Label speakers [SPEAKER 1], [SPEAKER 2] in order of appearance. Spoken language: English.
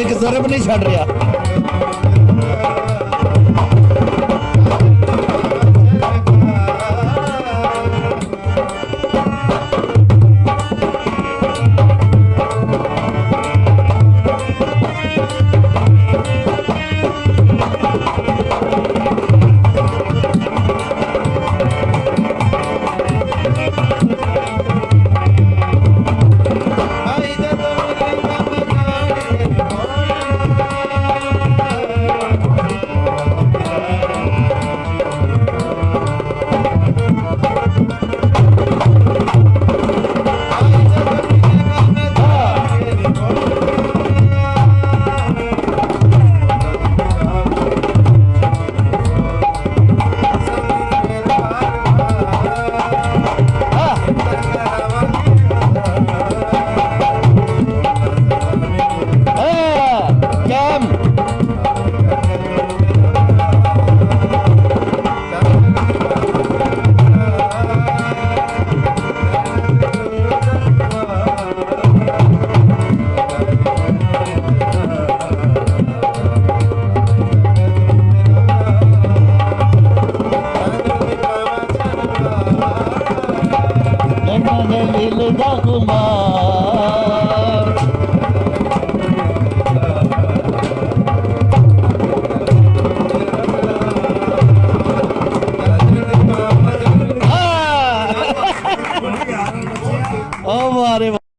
[SPEAKER 1] ਇਹ ਸਰਬ ਨਹੀਂ ਛੱਡ ਰਿਹਾ। Kumar. हमारे